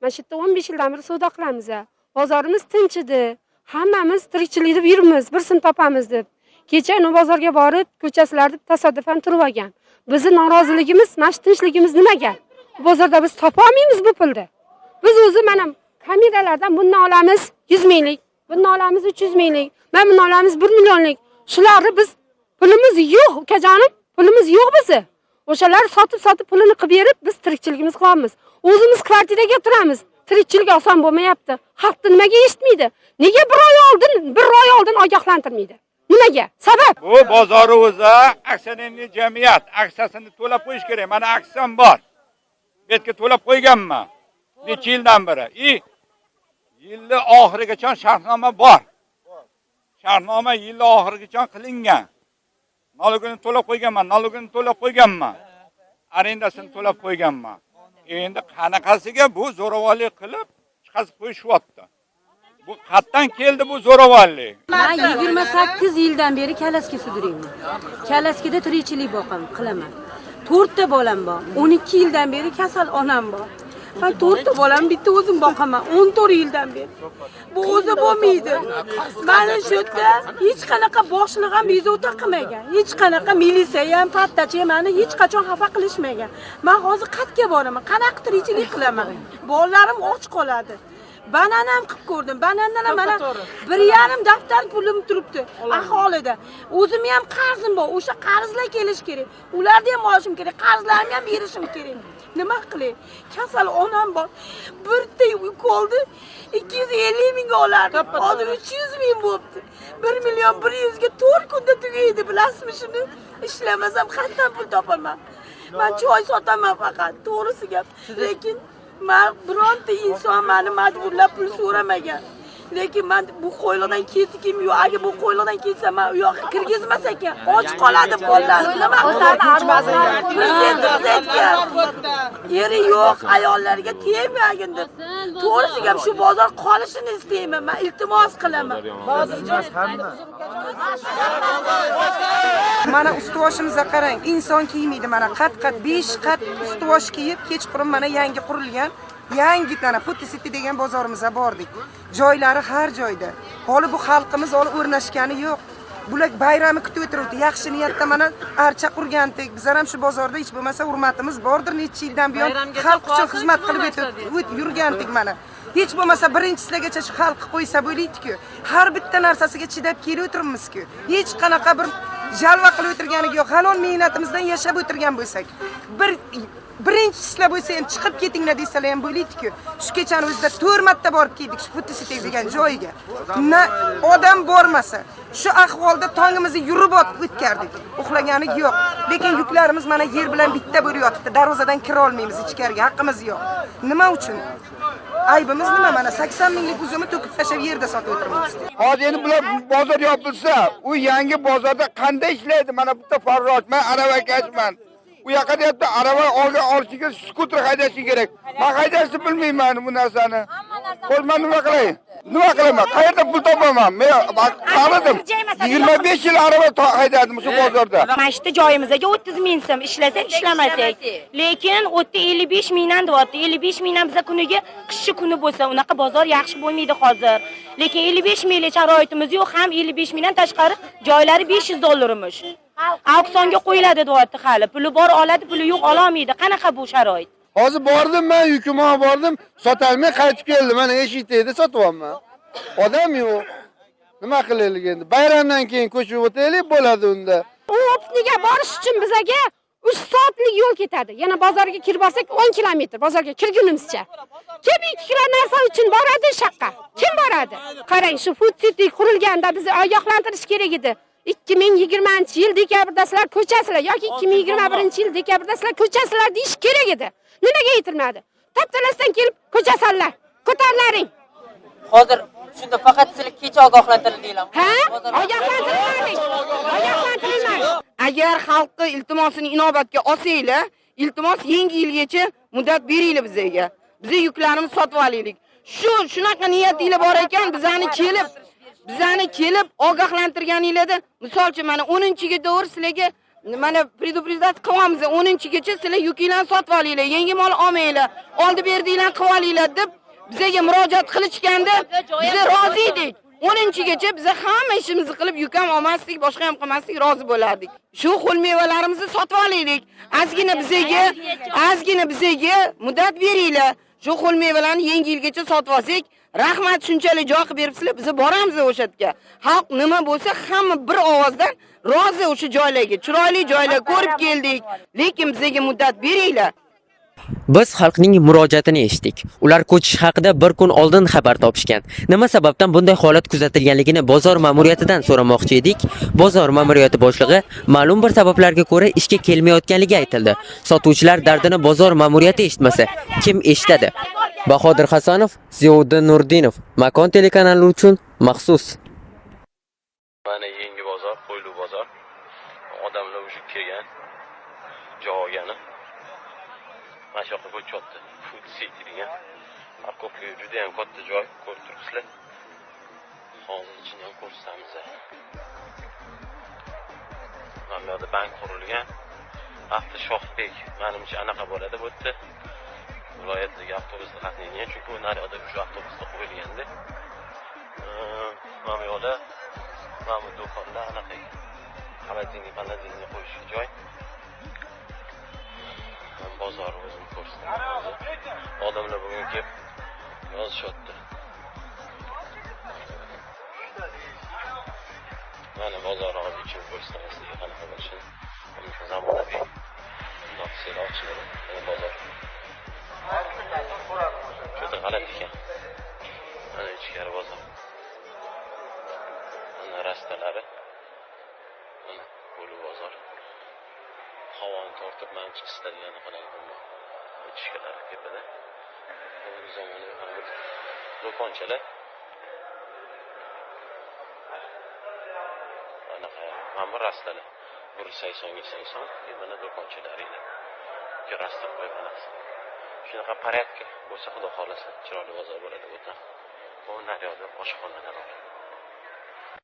mana shu yerda o'n besh yildan beri savdo qilamiz bozorimiz tinch edi hammamiz tirikchilik deb yuribmiz. Bir sim topamiz deb. Kecha uni bozorga borib ko'chasilarda tasodifan turib olgan. Bizni noroziligimiz mana shu tinchligimiz nimaga? Bozorda biz topolmaymiz bu pulni. Biz o'zi mana kameralardan bundan olamiz yuz minglik bundan olamiz uch yuz minglik mana bundan olamiz bir millionlik. Shularni biz pulimiz yo'q ukajonim. Pulimiz yo'q bizni o'shalar sotib sotib pulini qilib berib biz tirikchiligimizni qilyapmiz o'zimiz kvartiraga turamiz. Tirikchilik oson bo'lmayapti. Xalqni nimaga eshitmaydi? Nega bir oy oldin bir oy oldin ogohlantirmaydi? Nimaga? Sabab? Bu bozorni o'zi aksionerniy jamiyat aksiyasini to'lab qo'yish kerak. Mana aksiyam bor. Bu yerga to'lab qo'yganman necha yildan beri? И yilni oxirigacha shartnoma bor. Shartnoma yilni oxirigacha qilingan. Налогini to'lab qo'yganman налогini to'lab qo'yganman. Arendasini to'lab qo'yganman. Endi qanaqasiga bu zo'ravonlik qilib chiqazib qo'yishyapti? Bu qayerdan keldi bu zo'ravonlik. Man yigirma sakkiz yildan beri kalaska sudrayman. Kalaskada tirikchilik boqaman qilaman. To'rtta bolam bor o'n ikki yildan beri kasal onam bor. Man to'rtta bolamni bitta o'zim boqaman o'n to'rt yildan beri. Bu o'zi bo'lmaydi. Mana shu yerda hech qanaqa boshliq ham bezovta qilmagan. Hech qanaqa militsiya ham pattachi ham mani hech qachon xafa qilishmagan. Man hozir qayerga boraman? Qanaqadir ichilik qilaman? Bolalarim och qoladi. Banana ham qilib ko'rdim. Banandan ham mana bir yarim daftar pulim turibdi. Aholida. O'zimni ham qarzim bor. O'sha qarzlar kelishi kerak. Ularni ham olishim kerak. Qarzlarimni ham berishim kerak. Nima qilay? Kasal onam bor. Bitta ukolni ikki yuz ellik mingga olardim hozir uch yuz ming bo'libdi bir million bir yuzga to'rt kunda tugaydi bilasizmi shuni? Ishlamasam qayerdan pul topaman? Man choy sotaman faqat. To'g'risi gap. Lekin man bironta inson mani majburlab pul so'ramagan. Lekin man bu qo'yliqdan ketdim yo'q agar bu qo'yliqdan ketsa man u yoqqa kirgizmas ekan och qoladi bolalarim nima prezidentimiz aytgan eri yo'q ayollarga tegmagin deb to'g'risi gap shu bozor qolishini istayman man iltimos qilaman mana ustuvoshimizga qarang inson kiymaydi mana qat qat 5 qat ustuvosh kiyib kechqurun mana yangi qurilgan yangi mana City degan bozorimizga bordik. Joylari har joyda. Holi bu xalqimiz holi o'rnashgani yo'q. Bular bayramni kutib o'tiribdi yaxshi niyatda mana archa qurgandik bizlar ham shu bozorda hech bo'lmasa hurmatimiz bordir necha yildan buyon xalq uchun xizmat qilib yurgandik mana. Hech bo'lmasa birinchisigacha shu xalq qo'ysa bo'laydi-ku. Har bitta narsasiga chidab kelib o'tiribmiz-ku. Hech qanaqa bir jalva qilib o'tirganiga yo'q. Halol mehnatimizdan yashab o'tirgan bo'lsak, bir birinchisizlar bo'lsa ham chiqib ketinglar desalar ham bo'laydiku Shu kechani o'zida 4 marta borib keldik shu Futisite degan joyiga. Na odam bormasa, shu ahvolda tongimizni yurib o'tkardik. Uxlagani yo'q. Lekin yuklarimiz mana yer bilan bitta bo'lib yotibdi. Darvozadan kira olmaymiz ichkariga, haqqimiz yo'q. Nima uchun? aybimiz nima mana 80 minglik uzumni to'kib tashlab yerda sotib o'tiribmiz hozir endi bular bozor yopilsa u yangi bozorda qanday ishlaydi mana bitta farrosh man aravakashman u yoqqa deyapti arava olga olishiga skuter haydashi kerak. Man haydashni bilmayman bu narsani. Xo'sh man nima qilay? Nima qilaman qayerda pul topaman? Men qaradim yigirma besh yil arava haydadim shu bozorda. Mana shu joyimizga o'ttiz ming so'm ishlasak ishlamasak lekin u yerda ellik besh mingdan deyapti. ellik besh mingdan biza kuniga qishchi kuni bo'lsa unaqa bozor yaxshi bo'lmaydi hozir. Lekin ellik besh minglik sharoitimiz yo'q ham ellik besh mingdan tashqari joylari besh yuz dollarimish auksionga qo'yiladi deyapti hali. Puli bor oladi puli yo'q ololmaydi. Qanaqa bu sharoit? Hozir bordim man yukim olib bordim sotolmay qaytib keldim. Mana eshikda sotyapman. Odam yo'q. Nima qilaylik endi? Bayramdan keyin ko'chib o'taylik bo'ladi unda. U opniga borish uchun bizaga uch soatlik yo'l ketadi. Yana bozorga kirib olsak o'n kilometr. Bozorga kirgunimizcha. Kim ikki kilo narsa uchun boradi? Shu yoqqa kim boradi? Qarang shu food city qurilganda bizni ogohlantirish kerak edi ikki ming yigirmanchi yil dekabrda sizlar ko'chasizlar yoki ikki ming yigirma birinchi yil dekabrda sizlar ko'chasizlar deyish kerak edi. Nimaga aytilmadi taptalasdan kelib ko'chasanlar ko'tarilaring hozir shunda faqat sizlar kecha ogohlantirdinglar ha? Ogohlantirilmadik. Ogohlantirilmadik. Agar xalqni iltimosini inobatga olsanglar iltimos yangi yilgacha muddat beringlar bizga. Bizni yuklarimizni sotib olaylik. Shu shunaqa niyatinglar bor ekan bizani kelib bizani kelib ogohlantirganinglarda misol uchun mana 10-ga to'g'ri sizlarga mana предупреждать qilyapmiz o'ninchigacha sizlar yukinglarni sotib olinglar yangi mol olmanglar oldi berdinglar qilib olinglar deb bizaga murojaat qilishganda biz rozi edik. O'ninchigacha biz hamma ishimizni qilib yuk ham olmasdik boshqa ham qilmasdik rozi bo'lardik. Shu xil mevalarimizni sotib olaylik ozgina bizaga ozgina bizaga muddat beringlar. Shu xil mevalarni yangi yilgacha sotib olsak rahmat shunchalik joy qilib beribsizlar biz boramiz o'sha yerga xalq nima bo'lsa hamma bir ovozdan rozi o'sha joylarga chiroyli joylar ko'rib keldik. lekin bizaga muddat beringlar Biz xalqning murojaatini eshitdik. Ular ko'chish haqida bir kun oldin xabar topishgan. Nima sababdan bunday holat kuzatilganligini bozor ma'muriyatidan so'ramoqchi edik. Bozor ma'muriyati boshlig'i ma'lum bir sabablarga ko'ra ishga kelmayotganligi aytildi. Sotuvchilar dardini bozor ma'muriyati eshitmasa, kim eshitadi? Bahodir Hasanov, Ziyoddin Nurdinov, Makon telekanali uchun maxsus. mana yangi bozor Qo'ylu bozor odamlar уже kelgan joy mana shu yoqqa ko'chyapti food city degan parkovka juda yam katta joy ko'rib turibsizlar hozir ichini ham ko'rsatamiz mana bu yoqda bank qurilgan avto shohbek manimcha anaqa bo'ladi bu yerda viloyatdagi avtobusda qatnaydigan chunki u naryoqda shu avtobusda qo'yilganda mana bu yoqda mana bu do'konlar anaqa холодильник холодильник qo'yishga joy Ko'rsataman hozir. odamlar bugun kelib yozishyapti mana bozorni hozir ichini ko'rsataman sizga qanaqa bo'lishini Mana zamonaviy bundoq mana bozor juda g'alati ekan mana ichkari bozor mana rastalari mana qo'li bozor havoni tortib man chiqish istagani qilaman ichkalari tepada hozirgi zamonaviy do'konchalar anaqa mana bu rastalar bir saksonga sakson и mana do'konchalari rasta qo'yib anaqasi shunaqa порядка bo'lsa xudo xohlasa chiroyli bozor bo'ladi bu yerda bu naryoqda oshxonalar